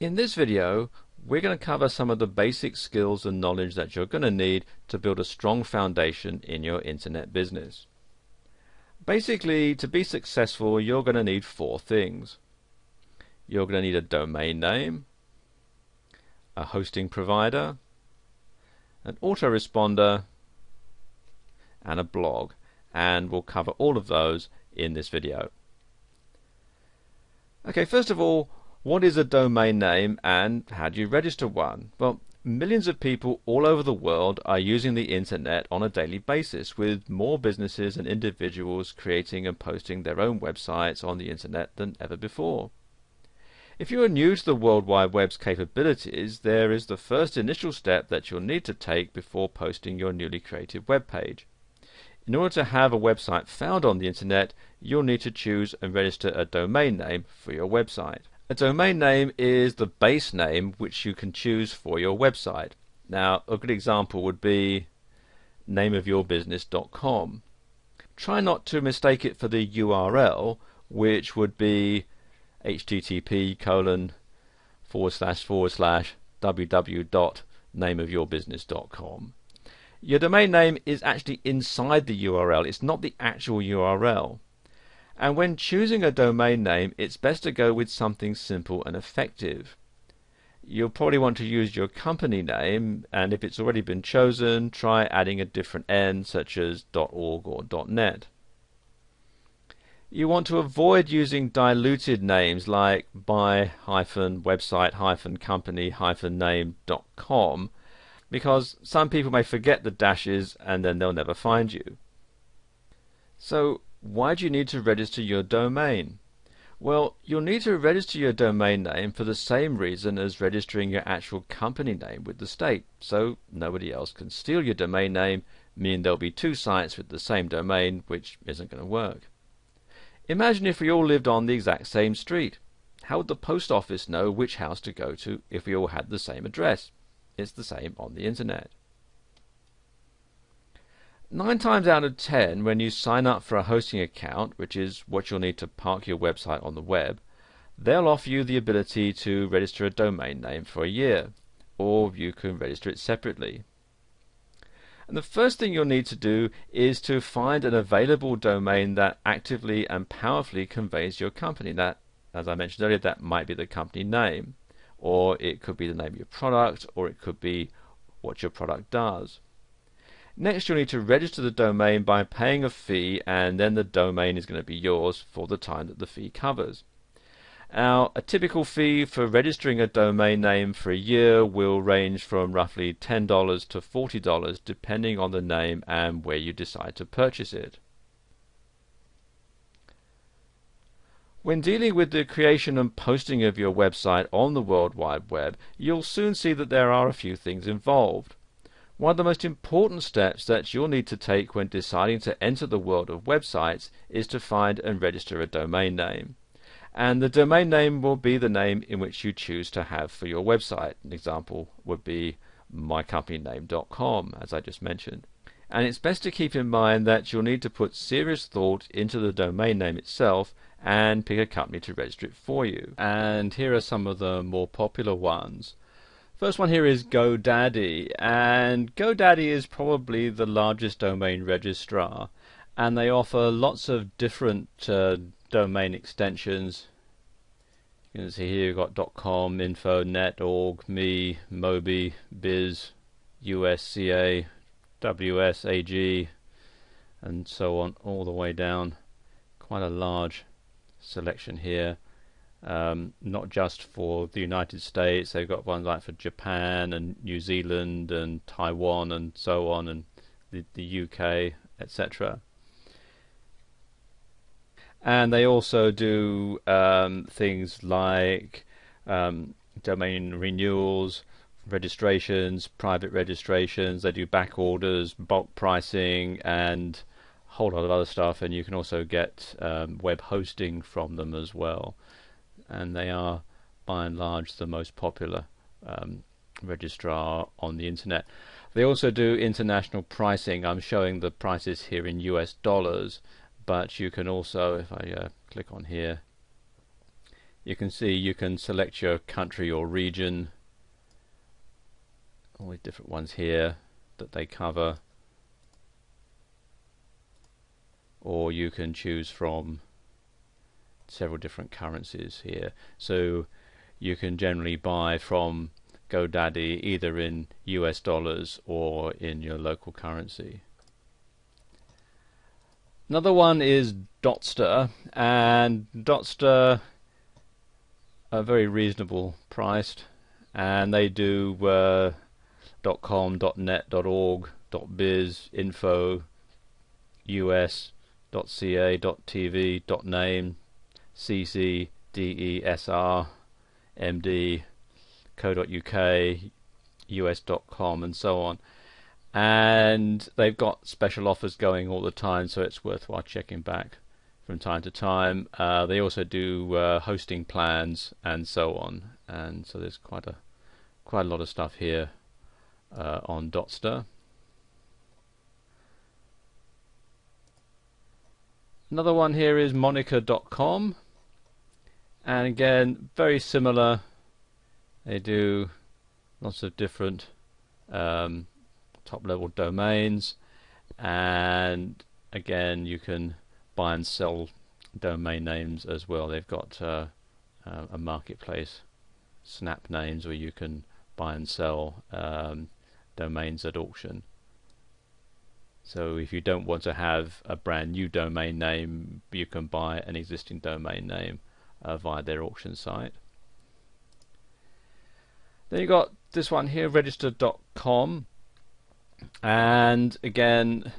In this video, we're going to cover some of the basic skills and knowledge that you're going to need to build a strong foundation in your internet business. Basically, to be successful, you're going to need four things. You're going to need a domain name, a hosting provider, an autoresponder, and a blog. And we'll cover all of those in this video. Okay, first of all, what is a domain name and how do you register one? Well, millions of people all over the world are using the internet on a daily basis, with more businesses and individuals creating and posting their own websites on the internet than ever before. If you are new to the World Wide Web's capabilities, there is the first initial step that you'll need to take before posting your newly created web page. In order to have a website found on the internet, you'll need to choose and register a domain name for your website. A domain name is the base name which you can choose for your website. Now, a good example would be nameofyourbusiness.com. Try not to mistake it for the URL, which would be http colon forward slash forward slash www.nameofyourbusiness.com. Your domain name is actually inside the URL, it's not the actual URL. And when choosing a domain name, it's best to go with something simple and effective. You'll probably want to use your company name, and if it's already been chosen, try adding a different N, such as .org or .net. You want to avoid using diluted names like by-website-company-name.com because some people may forget the dashes and then they'll never find you. So why do you need to register your domain? Well, you'll need to register your domain name for the same reason as registering your actual company name with the state, so nobody else can steal your domain name, meaning there'll be two sites with the same domain, which isn't going to work. Imagine if we all lived on the exact same street. How would the post office know which house to go to if we all had the same address? It's the same on the internet. Nine times out of ten, when you sign up for a hosting account, which is what you'll need to park your website on the web, they'll offer you the ability to register a domain name for a year, or you can register it separately. And the first thing you'll need to do is to find an available domain that actively and powerfully conveys your company. That, as I mentioned earlier, that might be the company name, or it could be the name of your product, or it could be what your product does. Next, you'll need to register the domain by paying a fee, and then the domain is going to be yours for the time that the fee covers. Now, a typical fee for registering a domain name for a year will range from roughly $10 to $40 depending on the name and where you decide to purchase it. When dealing with the creation and posting of your website on the World Wide Web, you'll soon see that there are a few things involved. One of the most important steps that you'll need to take when deciding to enter the world of websites is to find and register a domain name. And the domain name will be the name in which you choose to have for your website. An example would be mycompanyname.com, as I just mentioned. And it's best to keep in mind that you'll need to put serious thought into the domain name itself and pick a company to register it for you. And here are some of the more popular ones. First one here is GoDaddy, and GoDaddy is probably the largest domain registrar, and they offer lots of different uh, domain extensions. You can see here you've got .com, info, net, org, me, mobi, biz, usca, WSAG, and so on, all the way down. Quite a large selection here um, not just for the United States. They've got ones like for Japan and New Zealand and Taiwan and so on, and the, the UK, etc. And they also do um, things like um, domain renewals, registrations, private registrations. They do back orders, bulk pricing, and a whole lot of other stuff. And you can also get um, web hosting from them as well and they are by and large the most popular um, registrar on the internet. They also do international pricing. I'm showing the prices here in US dollars, but you can also, if I uh, click on here, you can see you can select your country or region all the different ones here that they cover or you can choose from several different currencies here. So you can generally buy from GoDaddy either in US dollars or in your local currency. Another one is Dotster and Dotster are very reasonable priced and they do uh, .com, .net, .org, .biz, info, us, .ca, .tv, .name, cc, desr, md, co.uk, us.com and so on. And they've got special offers going all the time, so it's worthwhile checking back from time to time. Uh, they also do uh, hosting plans and so on, and so there's quite a quite a lot of stuff here uh, on Dotster. Another one here is Moniker.com, and again very similar. They do lots of different um, top level domains, and again you can buy and sell domain names as well. They've got uh, uh, a marketplace, Snap Names, where you can buy and sell um, domains at auction. So if you don't want to have a brand new domain name, you can buy an existing domain name uh, via their auction site. Then you've got this one here, register.com, and again,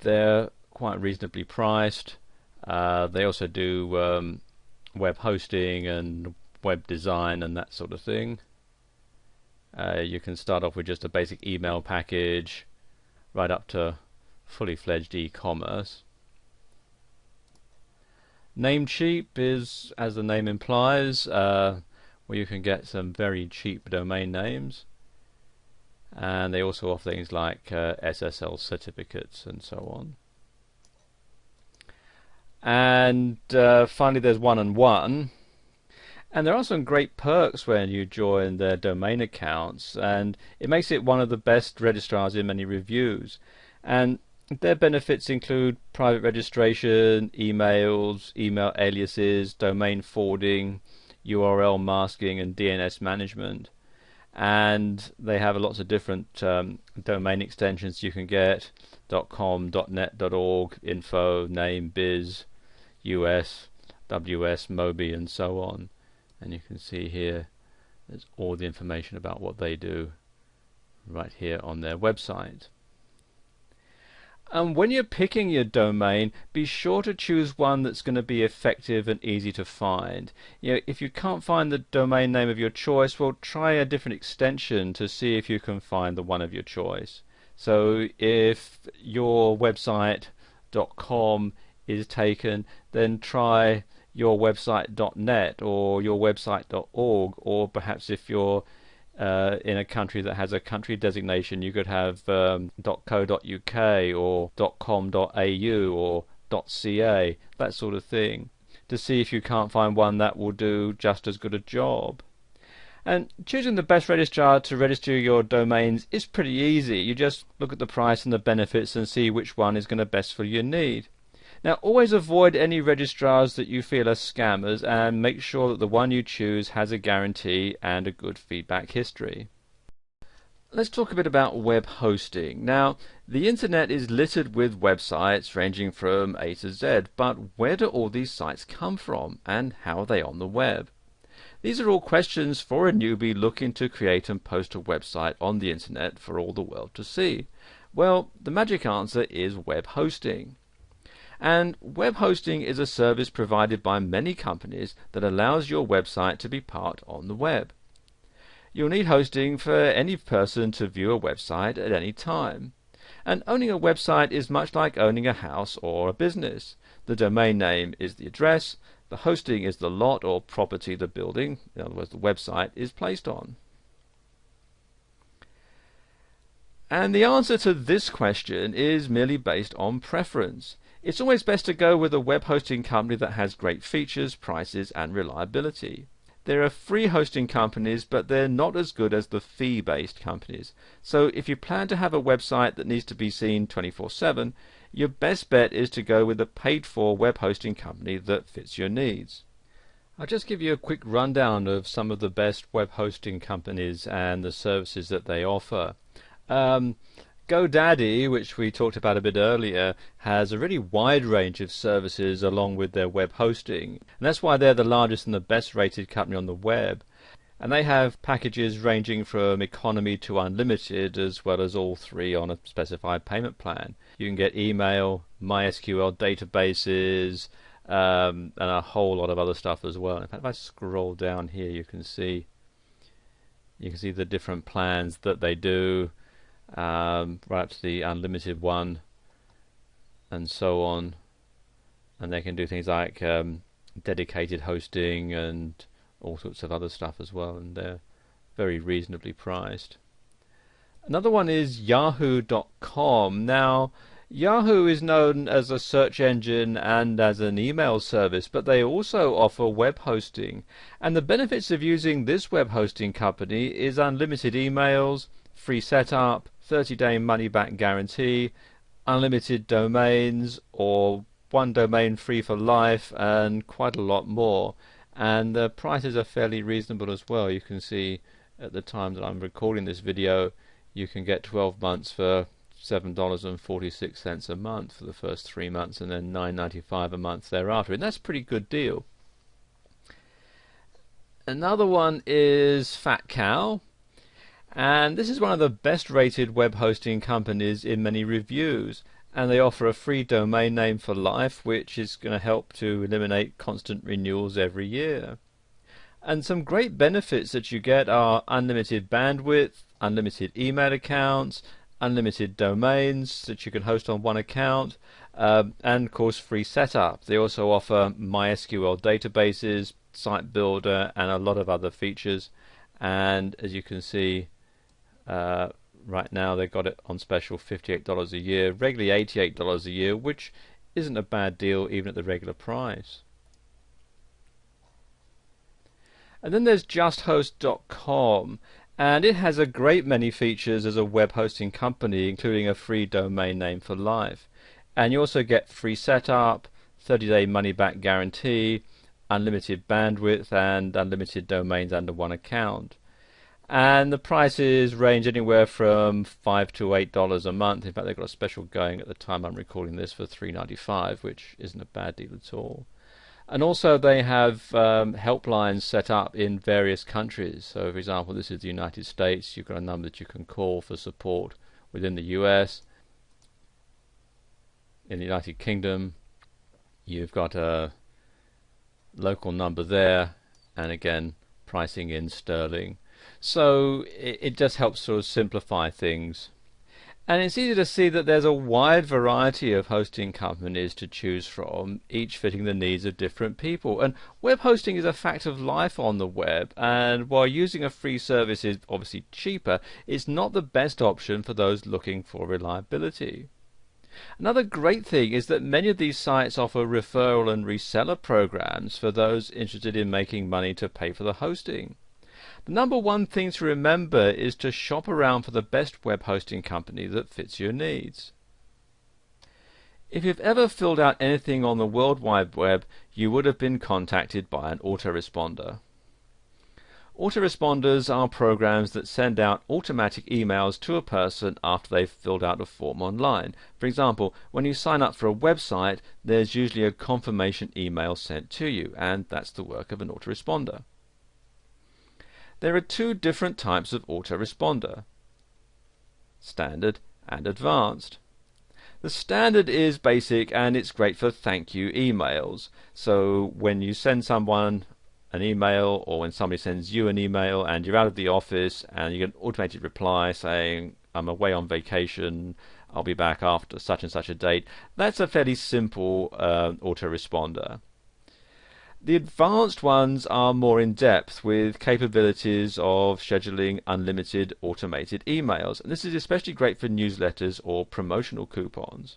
they're quite reasonably priced. Uh, they also do um, web hosting and web design and that sort of thing. Uh, you can start off with just a basic email package right up to fully fledged e-commerce. Namecheap is, as the name implies, uh, where you can get some very cheap domain names. And they also offer things like uh, SSL certificates and so on. And uh, finally, there's one and one, and there are some great perks when you join their domain accounts, and it makes it one of the best registrars in many reviews. And their benefits include private registration, emails, email aliases, domain forwarding, URL masking, and DNS management. And they have lots of different um, domain extensions you can get .com, .net, .org, info, name, biz, US, WS, Mobi, and so on and you can see here there's all the information about what they do right here on their website. And when you're picking your domain, be sure to choose one that's going to be effective and easy to find. You know, if you can't find the domain name of your choice, well, try a different extension to see if you can find the one of your choice. So if your website.com is taken, then try your website.net or your website.org, or perhaps if you're uh, in a country that has a country designation, you could have um, .co.uk or .com.au or .ca, that sort of thing, to see if you can't find one that will do just as good a job. And choosing the best registrar to register your domains is pretty easy. You just look at the price and the benefits and see which one is going to best for your need. Now always avoid any registrars that you feel are scammers and make sure that the one you choose has a guarantee and a good feedback history. Let's talk a bit about web hosting. Now, the internet is littered with websites ranging from A to Z, but where do all these sites come from and how are they on the web? These are all questions for a newbie looking to create and post a website on the internet for all the world to see. Well, the magic answer is web hosting. And web hosting is a service provided by many companies that allows your website to be part on the web. You'll need hosting for any person to view a website at any time. And owning a website is much like owning a house or a business. The domain name is the address, the hosting is the lot or property the building, in other words the website, is placed on. And the answer to this question is merely based on preference. It's always best to go with a web hosting company that has great features, prices, and reliability. There are free hosting companies, but they're not as good as the fee based companies. So if you plan to have a website that needs to be seen 24 7, your best bet is to go with a paid for web hosting company that fits your needs. I'll just give you a quick rundown of some of the best web hosting companies and the services that they offer. Um, GoDaddy, which we talked about a bit earlier, has a really wide range of services along with their web hosting. And that's why they're the largest and the best rated company on the web. And they have packages ranging from economy to unlimited, as well as all three on a specified payment plan. You can get email, MySQL databases, um, and a whole lot of other stuff as well. In fact, if I scroll down here, you can see you can see the different plans that they do um, right up to the unlimited one and so on. And they can do things like um, dedicated hosting and all sorts of other stuff as well and they're very reasonably priced. Another one is yahoo.com now Yahoo is known as a search engine and as an email service, but they also offer web hosting. And the benefits of using this web hosting company is unlimited emails, free setup, 30 day money back guarantee, unlimited domains, or one domain free for life, and quite a lot more. And the prices are fairly reasonable as well. You can see at the time that I'm recording this video, you can get 12 months for $7.46 a month for the first three months and then $9.95 a month thereafter. And that's a pretty good deal. Another one is Fat Cow. And this is one of the best rated web hosting companies in many reviews. And they offer a free domain name for life, which is going to help to eliminate constant renewals every year. And some great benefits that you get are unlimited bandwidth, unlimited email accounts, unlimited domains that you can host on one account, um, and of course free setup. They also offer MySQL databases, site builder, and a lot of other features. And as you can see, uh, right now they've got it on special $58 a year, regularly $88 a year, which isn't a bad deal even at the regular price. And then there's justhost.com, and it has a great many features as a web hosting company, including a free domain name for life. And you also get free setup, 30 day money back guarantee, unlimited bandwidth, and unlimited domains under one account and the prices range anywhere from five to eight dollars a month. In fact, they've got a special going at the time I'm recording this for three ninety five, which isn't a bad deal at all. And also, they have um, helplines set up in various countries. So, for example, this is the United States. You've got a number that you can call for support within the US. In the United Kingdom, you've got a local number there, and again, pricing in sterling. So it, it just helps sort of simplify things. And it's easy to see that there's a wide variety of hosting companies to choose from, each fitting the needs of different people. And web hosting is a fact of life on the web, and while using a free service is obviously cheaper, it's not the best option for those looking for reliability. Another great thing is that many of these sites offer referral and reseller programs for those interested in making money to pay for the hosting. The number one thing to remember is to shop around for the best web hosting company that fits your needs. If you've ever filled out anything on the World Wide Web, you would have been contacted by an autoresponder. Autoresponders are programs that send out automatic emails to a person after they've filled out a form online. For example, when you sign up for a website, there's usually a confirmation email sent to you, and that's the work of an autoresponder. There are two different types of autoresponder standard and advanced. The standard is basic and it's great for thank you emails. So when you send someone an email or when somebody sends you an email and you're out of the office and you get an automated reply saying, I'm away on vacation, I'll be back after such and such a date, that's a fairly simple uh, autoresponder. The advanced ones are more in depth with capabilities of scheduling unlimited automated emails. And this is especially great for newsletters or promotional coupons.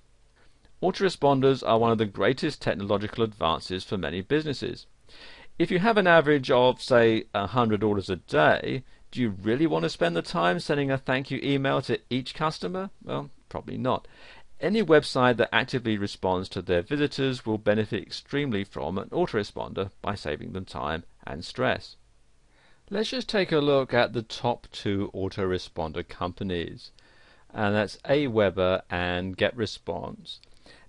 Autoresponders are one of the greatest technological advances for many businesses. If you have an average of, say, 100 orders a day, do you really want to spend the time sending a thank you email to each customer? Well, probably not. Any website that actively responds to their visitors will benefit extremely from an autoresponder by saving them time and stress. Let's just take a look at the top two autoresponder companies, and that's Aweber and GetResponse.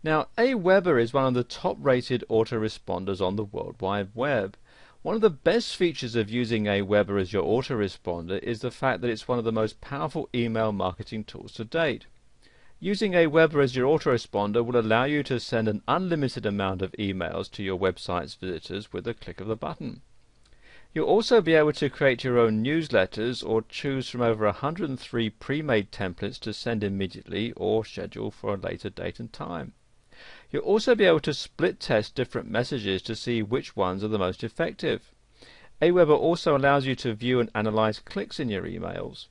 Now, Aweber is one of the top rated autoresponders on the World Wide Web. One of the best features of using Aweber as your autoresponder is the fact that it's one of the most powerful email marketing tools to date. Using Aweber as your autoresponder will allow you to send an unlimited amount of emails to your website's visitors with a click of the button. You'll also be able to create your own newsletters or choose from over 103 pre-made templates to send immediately or schedule for a later date and time. You'll also be able to split test different messages to see which ones are the most effective. Aweber also allows you to view and analyze clicks in your emails.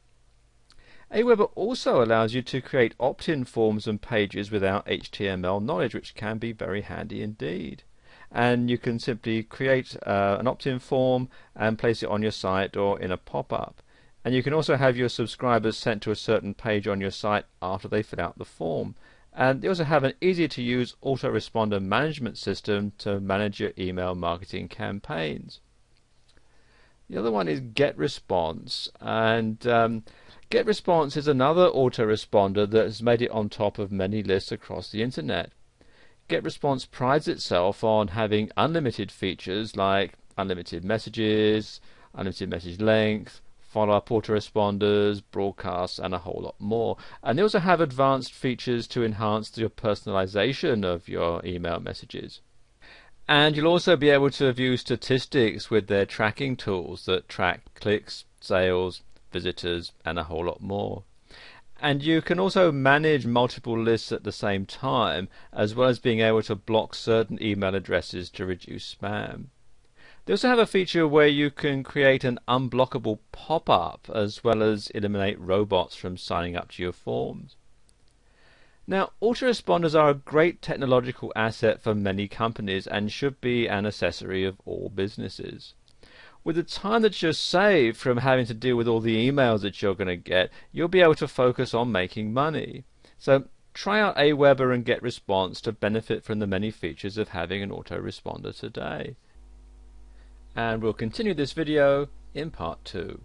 Aweber also allows you to create opt-in forms and pages without HTML knowledge, which can be very handy indeed. And you can simply create uh, an opt-in form and place it on your site or in a pop-up. And you can also have your subscribers sent to a certain page on your site after they fill out the form. And they also have an easy to use autoresponder management system to manage your email marketing campaigns. The other one is GetResponse. And um, GetResponse is another autoresponder that has made it on top of many lists across the internet. GetResponse prides itself on having unlimited features like unlimited messages, unlimited message length, follow-up autoresponders, broadcasts, and a whole lot more. And they also have advanced features to enhance your personalization of your email messages. And you'll also be able to view statistics with their tracking tools that track clicks, sales, visitors, and a whole lot more. And you can also manage multiple lists at the same time, as well as being able to block certain email addresses to reduce spam. They also have a feature where you can create an unblockable pop-up as well as eliminate robots from signing up to your forms. Now, autoresponders are a great technological asset for many companies and should be an accessory of all businesses. With the time that you're saved from having to deal with all the emails that you're going to get, you'll be able to focus on making money. So try out Aweber and GetResponse to benefit from the many features of having an autoresponder today and we'll continue this video in part 2.